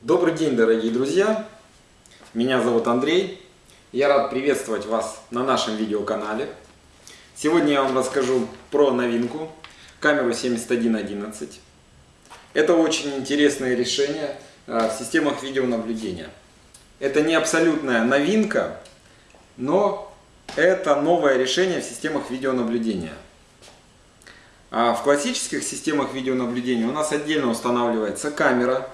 Добрый день, дорогие друзья! Меня зовут Андрей. Я рад приветствовать вас на нашем видеоканале. Сегодня я вам расскажу про новинку камеру 7111. Это очень интересное решение а, в системах видеонаблюдения. Это не абсолютная новинка, но это новое решение в системах видеонаблюдения. А в классических системах видеонаблюдения у нас отдельно устанавливается камера,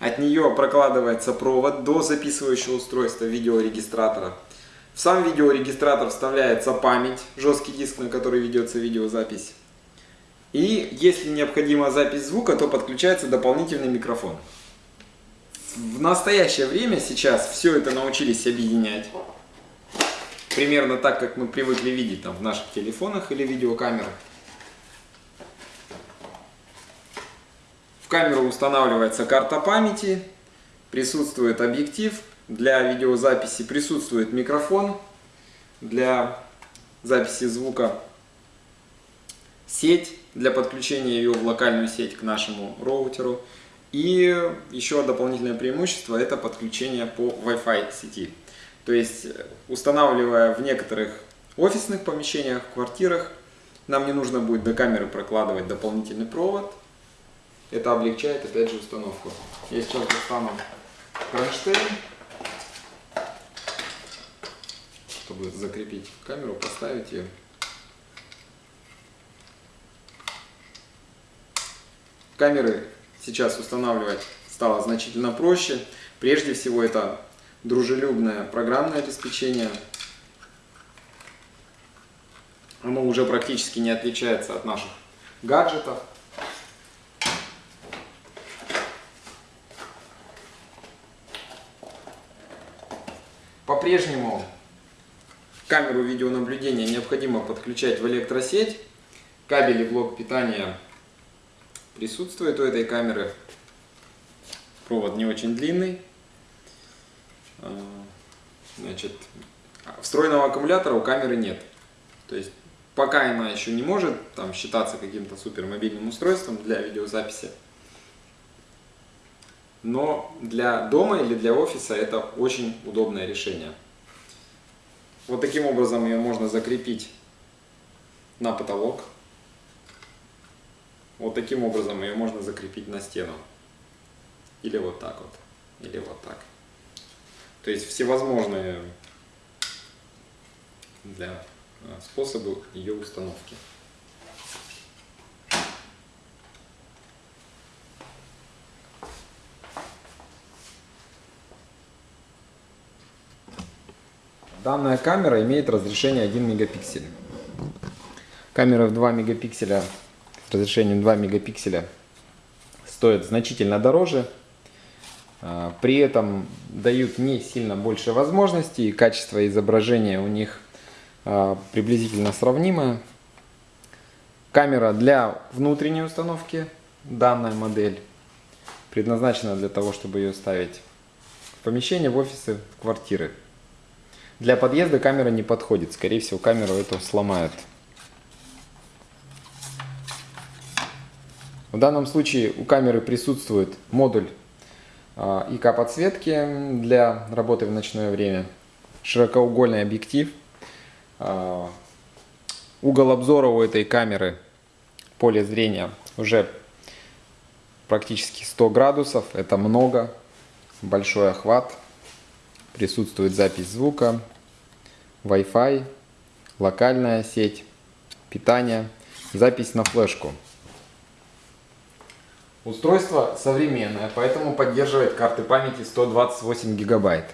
от нее прокладывается провод до записывающего устройства видеорегистратора. В сам видеорегистратор вставляется память, жесткий диск, на который ведется видеозапись. И если необходима запись звука, то подключается дополнительный микрофон. В настоящее время сейчас все это научились объединять. Примерно так, как мы привыкли видеть там, в наших телефонах или видеокамерах. В камеру устанавливается карта памяти, присутствует объектив, для видеозаписи присутствует микрофон, для записи звука сеть для подключения ее в локальную сеть к нашему роутеру. И еще дополнительное преимущество это подключение по Wi-Fi сети. То есть устанавливая в некоторых офисных помещениях, квартирах, нам не нужно будет до камеры прокладывать дополнительный провод. Это облегчает опять же установку. Я сейчас достану кронштейн, чтобы закрепить камеру, поставить ее. Камеры сейчас устанавливать стало значительно проще. Прежде всего это дружелюбное программное обеспечение. Оно уже практически не отличается от наших гаджетов. По-прежнему камеру видеонаблюдения необходимо подключать в электросеть. Кабель и блок питания присутствует у этой камеры. Провод не очень длинный. А, значит, встроенного аккумулятора у камеры нет. То есть пока она еще не может там, считаться каким-то супер мобильным устройством для видеозаписи. Но для дома или для офиса это очень удобное решение. Вот таким образом ее можно закрепить на потолок. Вот таким образом ее можно закрепить на стену. Или вот так вот. Или вот так. То есть всевозможные для а, способы ее установки. Данная камера имеет разрешение 1 мегапиксель. Камера в 2 мегапикселя разрешением 2 мегапикселя стоят значительно дороже. А, при этом дают не сильно больше возможностей, качество изображения у них а, приблизительно сравнимое. Камера для внутренней установки, данная модель, предназначена для того, чтобы ее ставить в помещение, в офисы, в квартиры. Для подъезда камера не подходит, скорее всего камеру эту сломают. В данном случае у камеры присутствует модуль а, ИК подсветки для работы в ночное время, широкоугольный объектив, а, угол обзора у этой камеры, поле зрения уже практически 100 градусов, это много, большой охват, присутствует запись звука, Wi-Fi, локальная сеть, питание, запись на флешку. Устройство современное, поэтому поддерживает карты памяти 128 гигабайт.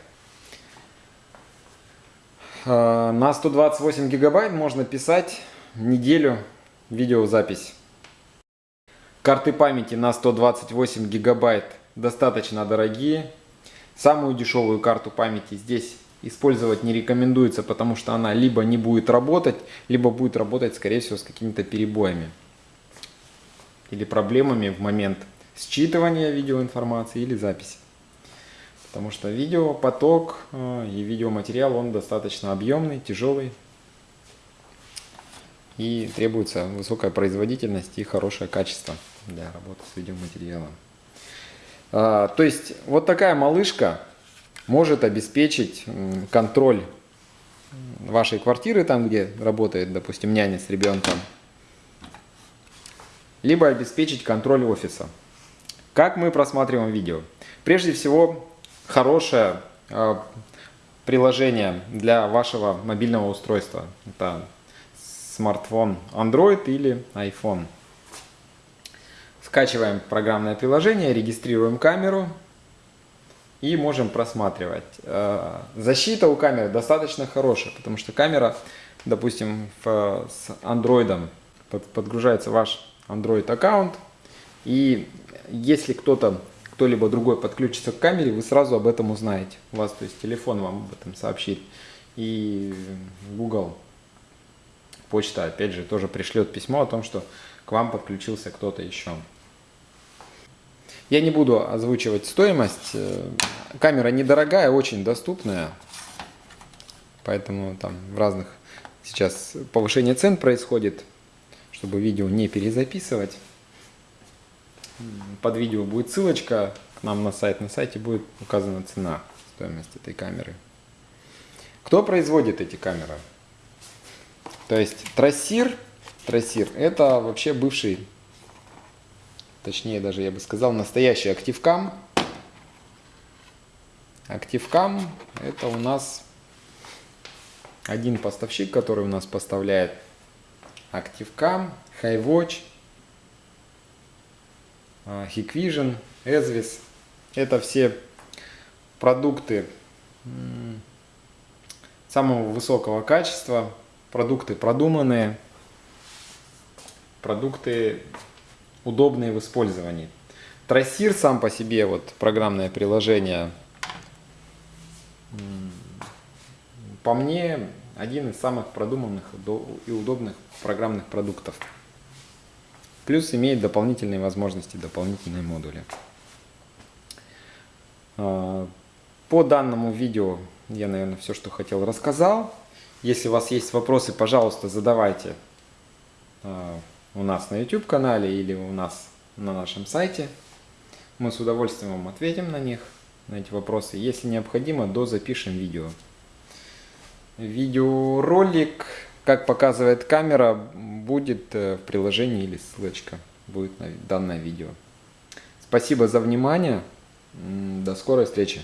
А, на 128 гигабайт можно писать неделю видеозапись. Карты памяти на 128 гигабайт достаточно дорогие. Самую дешевую карту памяти здесь использовать не рекомендуется, потому что она либо не будет работать, либо будет работать, скорее всего, с какими-то перебоями или проблемами в момент считывания видеоинформации или записи. Потому что видеопоток э, и видеоматериал, он достаточно объемный, тяжелый. И требуется высокая производительность и хорошее качество для работы с видеоматериалом. А, то есть вот такая малышка может обеспечить контроль вашей квартиры, там где работает, допустим, няня с ребенком, либо обеспечить контроль офиса. Как мы просматриваем видео? Прежде всего, хорошее э, приложение для вашего мобильного устройства. Это смартфон Android или iPhone. Скачиваем программное приложение, регистрируем камеру и можем просматривать. Э, защита у камеры достаточно хорошая, потому что камера, допустим, с Android подгружается ваш Android аккаунт, и если кто-то, кто-либо другой подключится к камере, вы сразу об этом узнаете. У вас, то есть телефон вам об этом сообщит. И Google почта, опять же, тоже пришлет письмо о том, что к вам подключился кто-то еще. Я не буду озвучивать стоимость. Э, камера недорогая, очень доступная. Поэтому там в разных сейчас повышение цен происходит, чтобы видео не перезаписывать. Под видео будет ссылочка к нам на сайт. На сайте будет указана цена, стоимость этой камеры. Кто производит эти камеры? То есть трассир, трассир это вообще бывший точнее даже я бы сказал, настоящий активкам. Активкам это у нас один поставщик, который у нас поставляет Activecam, HighWatch, а, Hikvision, Esvis. Это все продукты самого высокого качества, продукты продуманные, продукты удобные в использовании. Трассир сам по себе, вот программное приложение, по мне, один из самых продуманных и удобных программных продуктов. Плюс имеет дополнительные возможности, дополнительные модули. А, по данному видео я, наверное, все, что хотел, рассказал. Если у вас есть вопросы, пожалуйста, задавайте а, у нас на YouTube канале или у нас на нашем сайте. Мы с удовольствием вам ответим на них, на эти вопросы. Если необходимо, до запишем видео. Видеоролик, как показывает камера, будет э, в приложении или ссылочка будет на данное видео. Спасибо за внимание. До скорой встречи.